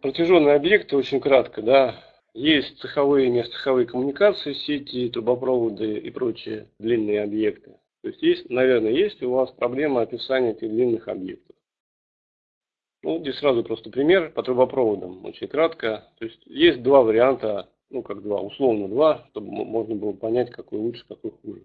Протяженные объекты, очень кратко, да, есть цеховые и нецеховые коммуникации, сети, трубопроводы и прочие длинные объекты. То есть, есть, наверное, есть у вас проблема описания этих длинных объектов. Ну, здесь сразу просто пример по трубопроводам, очень кратко. То есть, есть два варианта, ну, как два, условно два, чтобы можно было понять, какой лучше, какой хуже.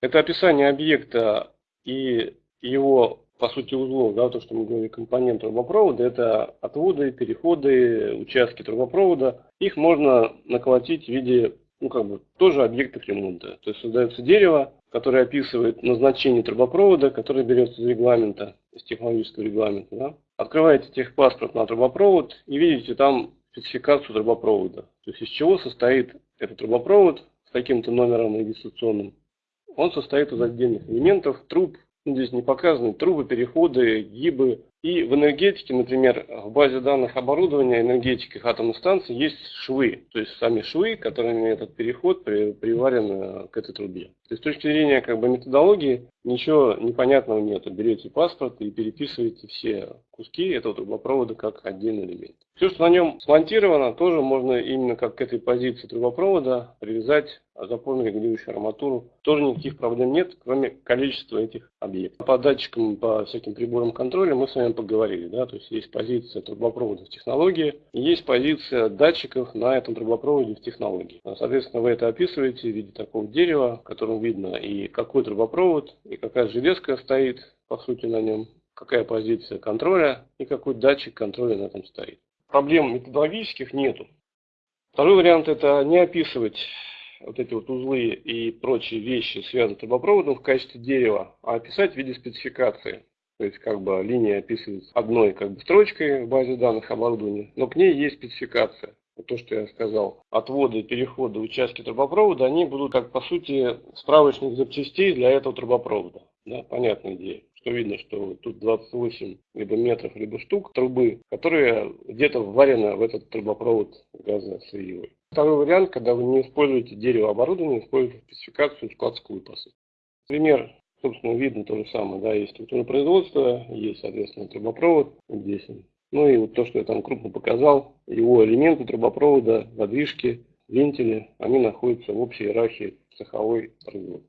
Это описание объекта и его по сути, узлов, да, то, что мы говорили, компонент трубопровода, это отводы, переходы, участки трубопровода. Их можно наколотить в виде, ну, как бы, тоже объектов ремонта. То есть создается дерево, которое описывает назначение трубопровода, которое берется из регламента, из технологического регламента. Да. Открываете техпаспорт на трубопровод и видите там спецификацию трубопровода. То есть из чего состоит этот трубопровод с таким-то номером регистрационным. Он состоит из отдельных элементов, труб, Здесь не показаны трубы, переходы, гибы. И в энергетике, например, в базе данных оборудования энергетиках атомных станций есть швы. То есть сами швы, которыми этот переход приварен э, к этой трубе. То есть с точки зрения как бы, методологии ничего непонятного нет. Берете паспорт и переписываете все куски этого трубопровода как отдельный элемент. Все, что на нем смонтировано, тоже можно именно как к этой позиции трубопровода привязать запорно регулирующую арматуру. Тоже никаких проблем нет, кроме количества этих объектов. По датчикам, по всяким приборам контроля мы с вами поговорили. Да? То есть есть позиция трубопровода в технологии, и есть позиция датчиков на этом трубопроводе в технологии. Соответственно, вы это описываете в виде такого дерева, в котором видно и какой трубопровод, и какая железка стоит, по сути, на нем, какая позиция контроля и какой датчик контроля на этом стоит. Проблем методологических нету. Второй вариант это не описывать вот эти вот узлы и прочие вещи, связанные с трубопроводом в качестве дерева, а описать в виде спецификации. То есть как бы линия описывается одной как бы строчкой в базе данных оборудования, но к ней есть спецификация. То, что я сказал, отводы, переходы, участки трубопровода, они будут как по сути справочник запчастей для этого трубопровода. Да, понятная идея что видно, что тут 28 либо метров, либо штук трубы, которые где-то вварены в этот трубопровод газосырьевой. Второй вариант, когда вы не используете дерево оборудование, используете спецификацию складскую по сути. Пример, собственно, видно то же самое. Да, есть производство, есть, соответственно, трубопровод. Здесь Ну и вот то, что я там крупно показал, его элементы трубопровода, задвижки, вентили, они находятся в общей иерархии цеховой производства.